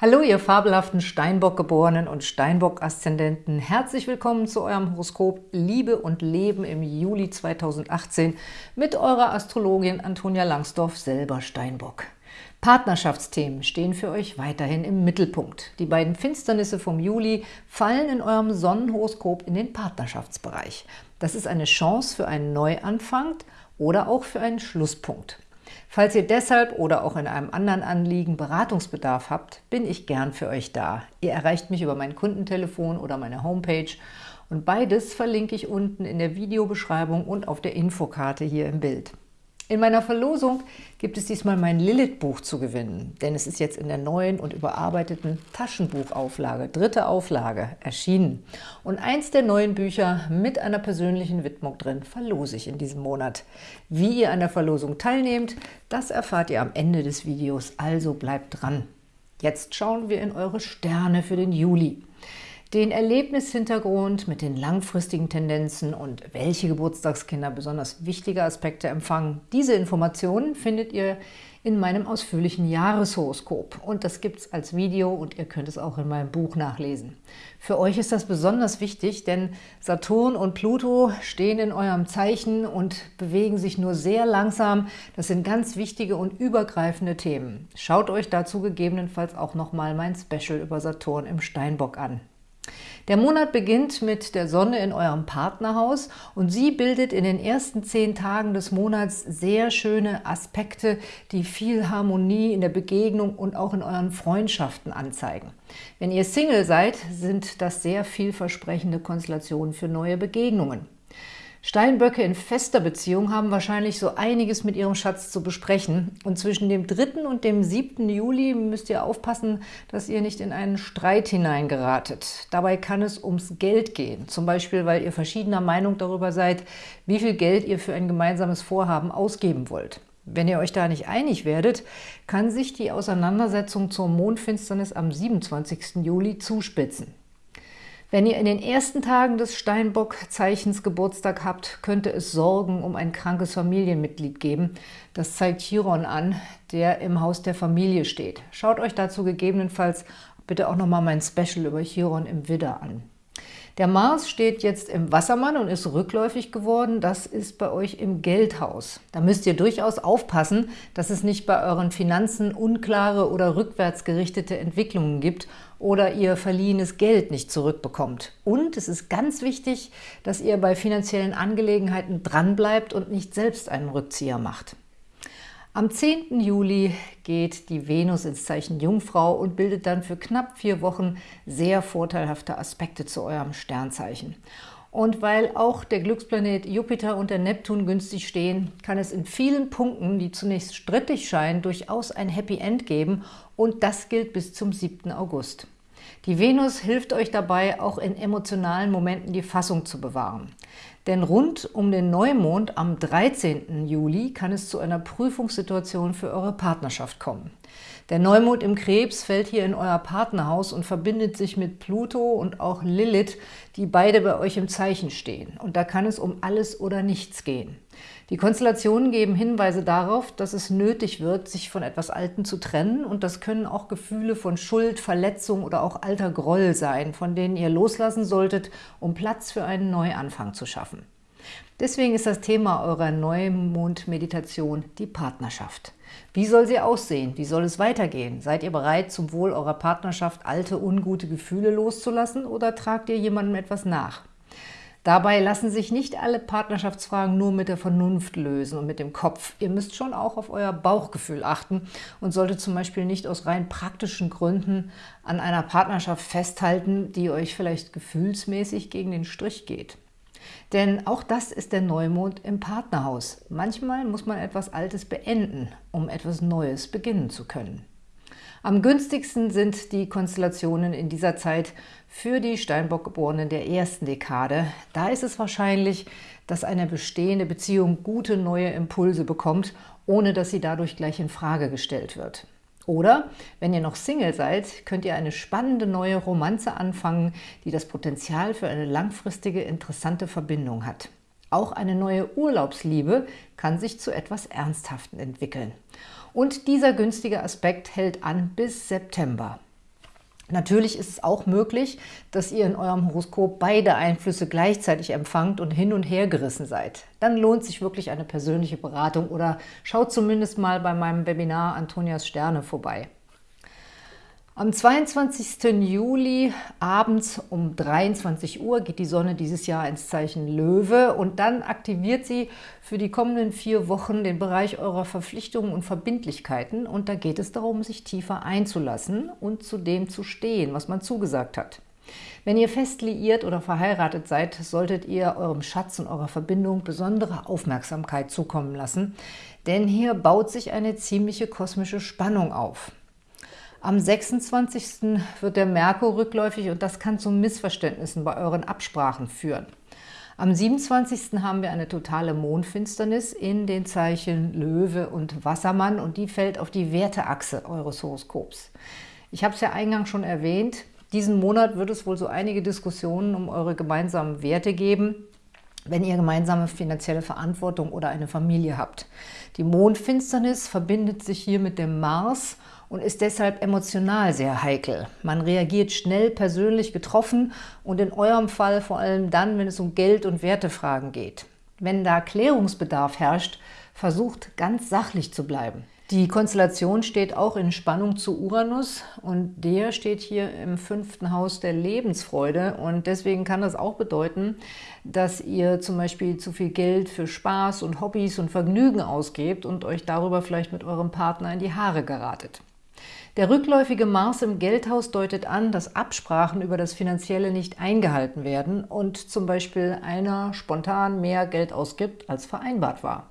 Hallo, ihr fabelhaften Steinbock-Geborenen und Steinbock-Aszendenten. Herzlich willkommen zu eurem Horoskop Liebe und Leben im Juli 2018 mit eurer Astrologin Antonia Langsdorf, selber Steinbock. Partnerschaftsthemen stehen für euch weiterhin im Mittelpunkt. Die beiden Finsternisse vom Juli fallen in eurem Sonnenhoroskop in den Partnerschaftsbereich. Das ist eine Chance für einen Neuanfang oder auch für einen Schlusspunkt. Falls ihr deshalb oder auch in einem anderen Anliegen Beratungsbedarf habt, bin ich gern für euch da. Ihr erreicht mich über mein Kundentelefon oder meine Homepage und beides verlinke ich unten in der Videobeschreibung und auf der Infokarte hier im Bild. In meiner Verlosung gibt es diesmal mein Lilith-Buch zu gewinnen, denn es ist jetzt in der neuen und überarbeiteten Taschenbuchauflage, dritte Auflage, erschienen. Und eins der neuen Bücher mit einer persönlichen Widmung drin verlose ich in diesem Monat. Wie ihr an der Verlosung teilnehmt, das erfahrt ihr am Ende des Videos, also bleibt dran. Jetzt schauen wir in eure Sterne für den Juli den Erlebnishintergrund mit den langfristigen Tendenzen und welche Geburtstagskinder besonders wichtige Aspekte empfangen. Diese Informationen findet ihr in meinem ausführlichen Jahreshoroskop und das gibt es als Video und ihr könnt es auch in meinem Buch nachlesen. Für euch ist das besonders wichtig, denn Saturn und Pluto stehen in eurem Zeichen und bewegen sich nur sehr langsam. Das sind ganz wichtige und übergreifende Themen. Schaut euch dazu gegebenenfalls auch nochmal mein Special über Saturn im Steinbock an. Der Monat beginnt mit der Sonne in eurem Partnerhaus und sie bildet in den ersten zehn Tagen des Monats sehr schöne Aspekte, die viel Harmonie in der Begegnung und auch in euren Freundschaften anzeigen. Wenn ihr Single seid, sind das sehr vielversprechende Konstellationen für neue Begegnungen. Steinböcke in fester Beziehung haben wahrscheinlich so einiges mit ihrem Schatz zu besprechen. Und zwischen dem 3. und dem 7. Juli müsst ihr aufpassen, dass ihr nicht in einen Streit hineingeratet. Dabei kann es ums Geld gehen. Zum Beispiel, weil ihr verschiedener Meinung darüber seid, wie viel Geld ihr für ein gemeinsames Vorhaben ausgeben wollt. Wenn ihr euch da nicht einig werdet, kann sich die Auseinandersetzung zur Mondfinsternis am 27. Juli zuspitzen. Wenn ihr in den ersten Tagen des Steinbock-Zeichens Geburtstag habt, könnte es Sorgen um ein krankes Familienmitglied geben. Das zeigt Chiron an, der im Haus der Familie steht. Schaut euch dazu gegebenenfalls bitte auch nochmal mein Special über Chiron im Widder an. Der Mars steht jetzt im Wassermann und ist rückläufig geworden. Das ist bei euch im Geldhaus. Da müsst ihr durchaus aufpassen, dass es nicht bei euren Finanzen unklare oder rückwärtsgerichtete Entwicklungen gibt oder ihr verliehenes Geld nicht zurückbekommt. Und es ist ganz wichtig, dass ihr bei finanziellen Angelegenheiten dranbleibt und nicht selbst einen Rückzieher macht. Am 10. Juli geht die Venus ins Zeichen Jungfrau und bildet dann für knapp vier Wochen sehr vorteilhafte Aspekte zu eurem Sternzeichen. Und weil auch der Glücksplanet Jupiter und der Neptun günstig stehen, kann es in vielen Punkten, die zunächst strittig scheinen, durchaus ein Happy End geben und das gilt bis zum 7. August. Die Venus hilft euch dabei, auch in emotionalen Momenten die Fassung zu bewahren. Denn rund um den Neumond am 13. Juli kann es zu einer Prüfungssituation für eure Partnerschaft kommen. Der Neumond im Krebs fällt hier in euer Partnerhaus und verbindet sich mit Pluto und auch Lilith, die beide bei euch im Zeichen stehen. Und da kann es um alles oder nichts gehen. Die Konstellationen geben Hinweise darauf, dass es nötig wird, sich von etwas Alten zu trennen und das können auch Gefühle von Schuld, Verletzung oder auch alter Groll sein, von denen ihr loslassen solltet, um Platz für einen Neuanfang zu schaffen. Deswegen ist das Thema eurer Neumond-Meditation die Partnerschaft. Wie soll sie aussehen? Wie soll es weitergehen? Seid ihr bereit, zum Wohl eurer Partnerschaft alte, ungute Gefühle loszulassen oder tragt ihr jemandem etwas nach? Dabei lassen sich nicht alle Partnerschaftsfragen nur mit der Vernunft lösen und mit dem Kopf. Ihr müsst schon auch auf euer Bauchgefühl achten und solltet zum Beispiel nicht aus rein praktischen Gründen an einer Partnerschaft festhalten, die euch vielleicht gefühlsmäßig gegen den Strich geht. Denn auch das ist der Neumond im Partnerhaus. Manchmal muss man etwas Altes beenden, um etwas Neues beginnen zu können. Am günstigsten sind die Konstellationen in dieser Zeit für die Steinbock-Geborenen der ersten Dekade. Da ist es wahrscheinlich, dass eine bestehende Beziehung gute neue Impulse bekommt, ohne dass sie dadurch gleich in Frage gestellt wird. Oder, wenn ihr noch Single seid, könnt ihr eine spannende neue Romanze anfangen, die das Potenzial für eine langfristige, interessante Verbindung hat. Auch eine neue Urlaubsliebe kann sich zu etwas Ernsthaften entwickeln. Und dieser günstige Aspekt hält an bis September. Natürlich ist es auch möglich, dass ihr in eurem Horoskop beide Einflüsse gleichzeitig empfangt und hin und her gerissen seid. Dann lohnt sich wirklich eine persönliche Beratung oder schaut zumindest mal bei meinem Webinar Antonias Sterne vorbei. Am 22. Juli abends um 23 Uhr geht die Sonne dieses Jahr ins Zeichen Löwe und dann aktiviert sie für die kommenden vier Wochen den Bereich eurer Verpflichtungen und Verbindlichkeiten und da geht es darum, sich tiefer einzulassen und zu dem zu stehen, was man zugesagt hat. Wenn ihr fest liiert oder verheiratet seid, solltet ihr eurem Schatz und eurer Verbindung besondere Aufmerksamkeit zukommen lassen, denn hier baut sich eine ziemliche kosmische Spannung auf. Am 26. wird der Merkur rückläufig und das kann zu Missverständnissen bei euren Absprachen führen. Am 27. haben wir eine totale Mondfinsternis in den Zeichen Löwe und Wassermann und die fällt auf die Werteachse eures Horoskops. Ich habe es ja eingangs schon erwähnt, diesen Monat wird es wohl so einige Diskussionen um eure gemeinsamen Werte geben, wenn ihr gemeinsame finanzielle Verantwortung oder eine Familie habt. Die Mondfinsternis verbindet sich hier mit dem Mars und ist deshalb emotional sehr heikel. Man reagiert schnell persönlich getroffen und in eurem Fall vor allem dann, wenn es um Geld- und Wertefragen geht. Wenn da Klärungsbedarf herrscht, versucht ganz sachlich zu bleiben. Die Konstellation steht auch in Spannung zu Uranus und der steht hier im fünften Haus der Lebensfreude und deswegen kann das auch bedeuten, dass ihr zum Beispiel zu viel Geld für Spaß und Hobbys und Vergnügen ausgebt und euch darüber vielleicht mit eurem Partner in die Haare geratet. Der rückläufige Mars im Geldhaus deutet an, dass Absprachen über das Finanzielle nicht eingehalten werden und zum Beispiel einer spontan mehr Geld ausgibt, als vereinbart war.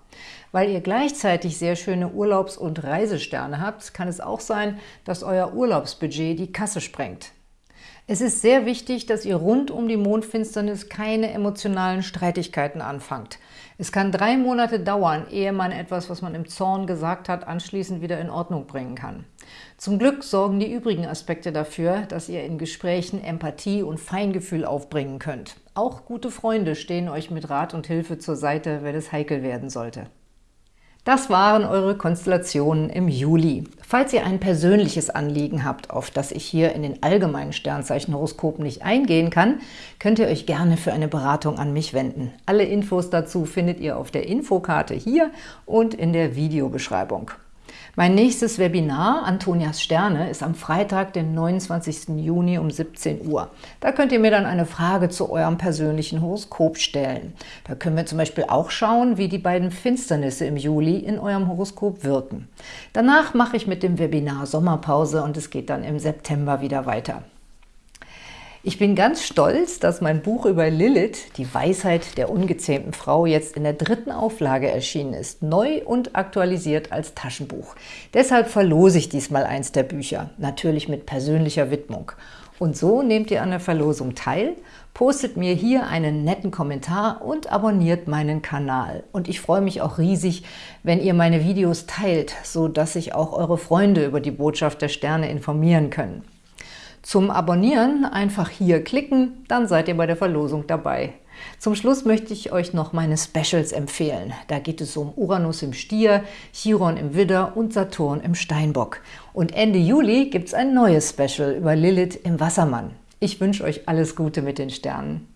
Weil ihr gleichzeitig sehr schöne Urlaubs- und Reisesterne habt, kann es auch sein, dass euer Urlaubsbudget die Kasse sprengt. Es ist sehr wichtig, dass ihr rund um die Mondfinsternis keine emotionalen Streitigkeiten anfangt. Es kann drei Monate dauern, ehe man etwas, was man im Zorn gesagt hat, anschließend wieder in Ordnung bringen kann. Zum Glück sorgen die übrigen Aspekte dafür, dass ihr in Gesprächen Empathie und Feingefühl aufbringen könnt. Auch gute Freunde stehen euch mit Rat und Hilfe zur Seite, wenn es heikel werden sollte. Das waren eure Konstellationen im Juli. Falls ihr ein persönliches Anliegen habt, auf das ich hier in den allgemeinen Sternzeichenhoroskopen nicht eingehen kann, könnt ihr euch gerne für eine Beratung an mich wenden. Alle Infos dazu findet ihr auf der Infokarte hier und in der Videobeschreibung. Mein nächstes Webinar, Antonias Sterne, ist am Freitag, den 29. Juni um 17 Uhr. Da könnt ihr mir dann eine Frage zu eurem persönlichen Horoskop stellen. Da können wir zum Beispiel auch schauen, wie die beiden Finsternisse im Juli in eurem Horoskop wirken. Danach mache ich mit dem Webinar Sommerpause und es geht dann im September wieder weiter. Ich bin ganz stolz, dass mein Buch über Lilith, die Weisheit der ungezähmten Frau, jetzt in der dritten Auflage erschienen ist, neu und aktualisiert als Taschenbuch. Deshalb verlose ich diesmal eins der Bücher, natürlich mit persönlicher Widmung. Und so nehmt ihr an der Verlosung teil, postet mir hier einen netten Kommentar und abonniert meinen Kanal. Und ich freue mich auch riesig, wenn ihr meine Videos teilt, so dass sich auch eure Freunde über die Botschaft der Sterne informieren können. Zum Abonnieren einfach hier klicken, dann seid ihr bei der Verlosung dabei. Zum Schluss möchte ich euch noch meine Specials empfehlen. Da geht es um Uranus im Stier, Chiron im Widder und Saturn im Steinbock. Und Ende Juli gibt es ein neues Special über Lilith im Wassermann. Ich wünsche euch alles Gute mit den Sternen.